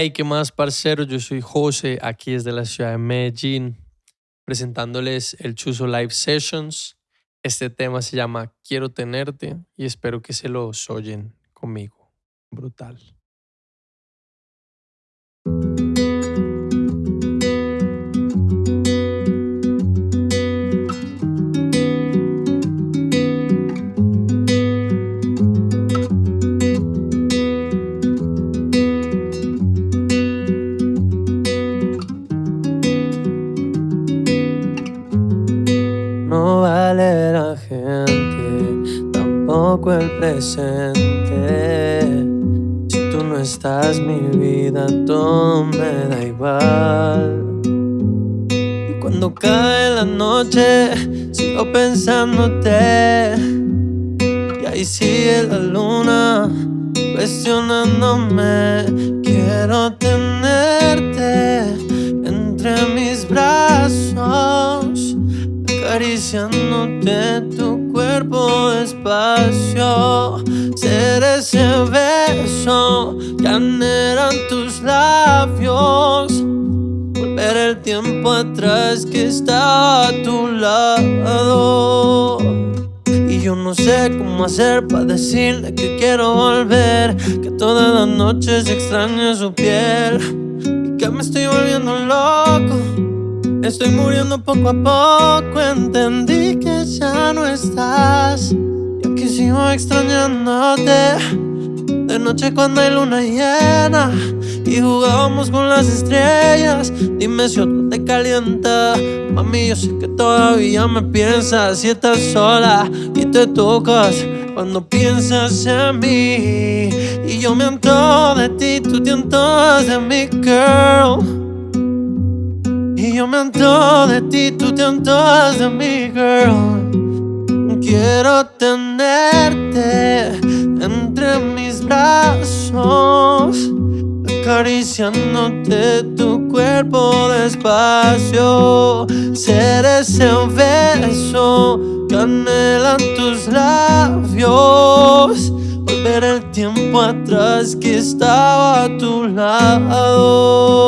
Hey, ¿qué más, parcero? Yo soy José, aquí desde la ciudad de Medellín, presentándoles el Chuzo Live Sessions. Este tema se llama Quiero tenerte y espero que se lo oyen conmigo. Brutal. La gente, tampoco el presente. Si tú no estás, mi vida todo me da igual. Y cuando cae la noche, sigo pensándote. Y ahí sigue la luna, cuestionándome. Acariciándote tu cuerpo despacio. Ser ese beso que anhelan tus labios. Volver el tiempo atrás que estaba a tu lado. Y yo no sé cómo hacer para decirle que quiero volver. Que todas las noches extraño su piel. Y que me estoy volviendo loco. Estoy muriendo poco a poco, entendí que ya no estás. Y aquí sigo extrañándote. De noche cuando hay luna llena y jugábamos con las estrellas. Dime si otro te calienta. Mami, yo sé que todavía me piensas si estás sola y te tocas cuando piensas en mí. Y yo me de ti, tú te de mi girl. Y yo me entro de ti, tú te entras de mi girl. Quiero tenerte entre mis brazos, acariciándote tu cuerpo despacio. Ser ese beso que anhelan tus labios. Volver el tiempo atrás que estaba a tu lado.